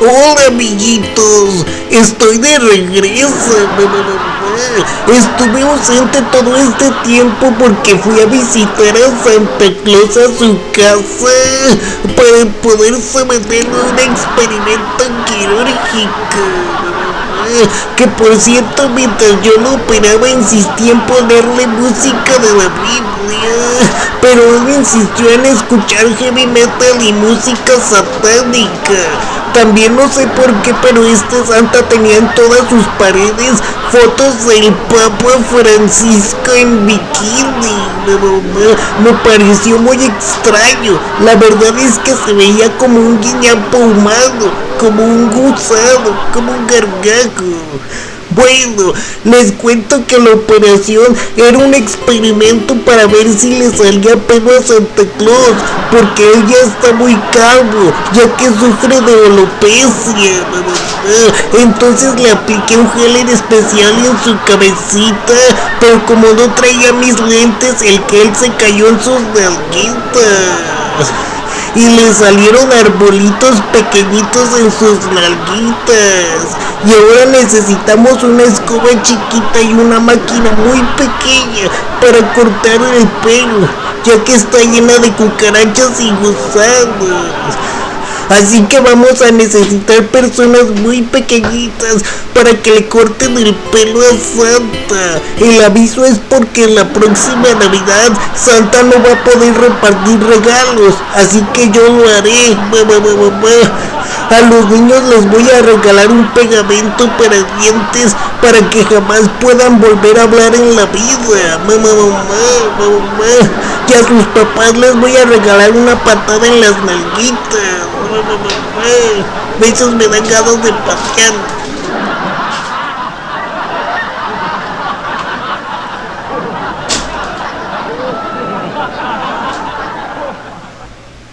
Hola amiguitos, estoy de regreso. Estuve ausente todo este tiempo porque fui a visitar a Santa Claus a su casa para poder someterlo a un experimento quirúrgico. Que por cierto, mientras yo lo operaba insistí en ponerle música de la Biblia, pero él insistió en escuchar heavy metal y música satánica. También no sé por qué, pero este santa tenía en todas sus paredes fotos del Papa Francisco en bikini. Me, pareció muy extraño. La verdad es que se veía como un guiñapo humano, como un gusano, como un gargajo. Bueno, les cuento que la operación era un experimento para ver si le salía pelo a Santa Claus, porque él ya está muy calvo, ya que sufre de alopecia. Entonces le apliqué un gel en especial en su cabecita, pero como no traía mis lentes, el gel se cayó en sus nalguitas y le salieron arbolitos pequeñitos en sus nalguitas. Y ahora necesitamos una escoba chiquita y una máquina muy pequeña para cortar el pelo, ya que está llena de cucarachas y gusanos. Así que vamos a necesitar personas muy pequeñitas para que le corten el pelo a Santa. El aviso es porque en la próxima Navidad Santa no va a poder repartir regalos. Así que yo lo haré. A los niños les voy a regalar un pegamento para dientes para que jamás puedan volver a hablar en la vida. Mamá, mamá, mamá. Y a sus papás les voy a regalar una patada en las nalguitas. Besos me dan ganas de pasear.